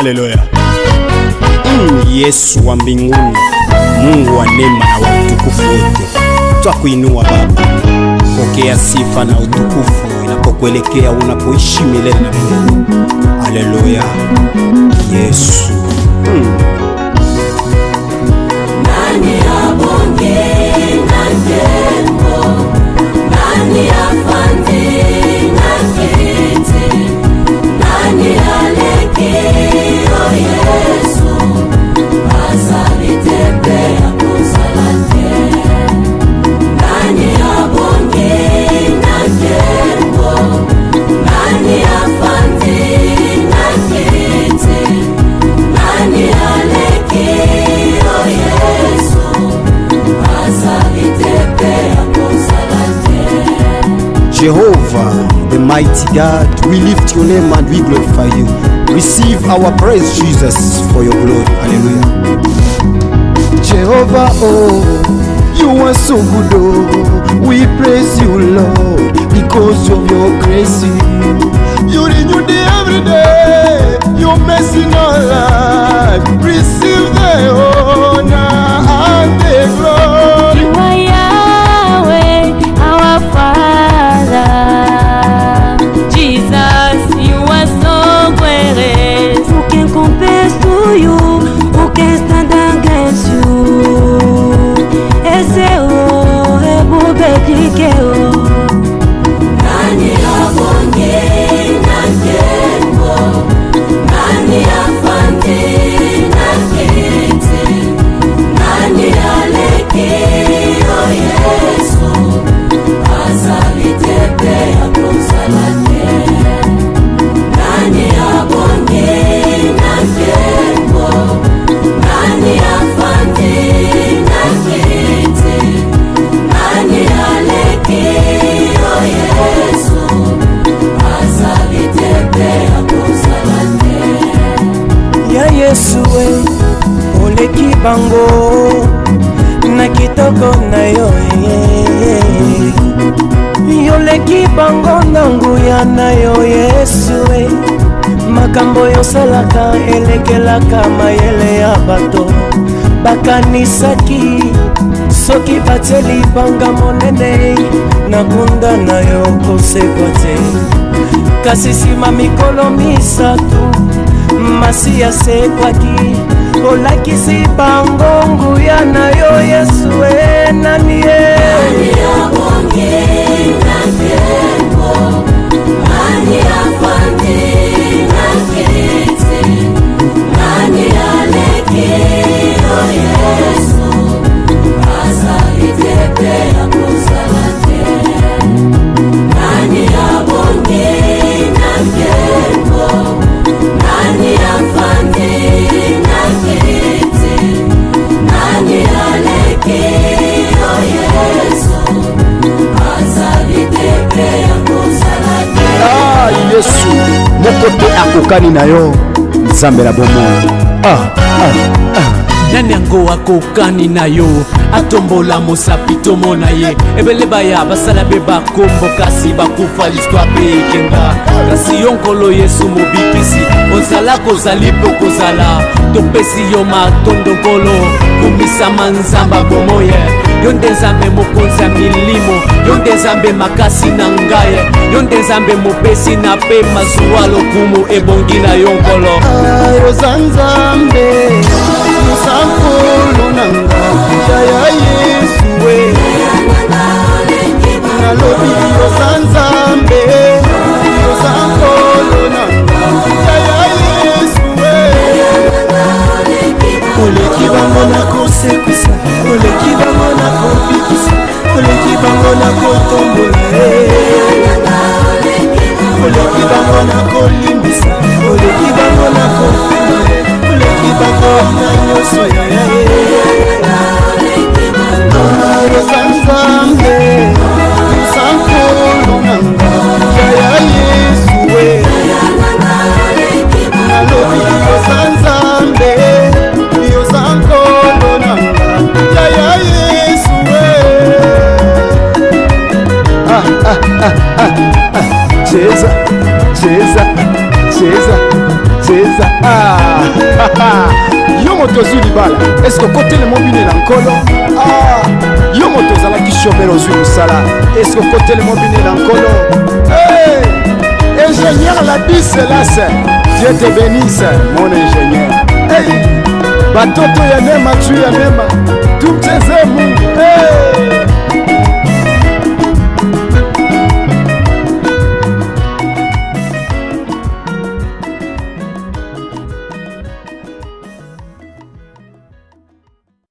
Haleluya. Mm, Yesu wa mbinguni, Mungu wa neema na wa utukufu wote, twakuinua Baba, pokea sifa na utukufu inapokuelekea unapoishi milele na Mungu. Haleluya. Jehovah, the mighty God, we lift your name and we glorify you. Receive our praise, Jesus, for your glory. Hallelujah. Jehovah, oh, you are so good, oh, we praise you, Lord, because of your grace. bango na kitoko na yo eh. yoleki bango na nguya na yo yesue eh. makambo yosalaka elekelaka mayele ya bato bakanisaki soki batie libanga monene na kunda na yo kosekwa te kasi nsima mikolo misato masi asekwaki olakisi bango nguya na yo yesu enani eh, ye eh. moko te akokani na yo nzambe na bomoi ah, ah, ah. nani yango akokani na yo atombola mosapi tomona ye ebele baya basala mpe bakombo kasi bakufa listware mpe ekenda kasi yo nkolo yesu mobikisi ozala kozali mpo kozala topesi yo matondo nkolo komisama nzamba bomoye yo nde nzambe mokonzi ya milimo yo nde nzambe makasi na ngai yo nde nzambe mopesi na mpe mazuwa lokumu ebongi na yo nkolo oza nzambe moto ozwi libala eske okotelema obinela nkolo yo moto ozalaki ah, shomere ozwi mosala eske okotelema obinela nkolo ingénieur labi selase dieu te bénise mon ingénieur batoto ya nema tu ya nema tumcheze mungu hey!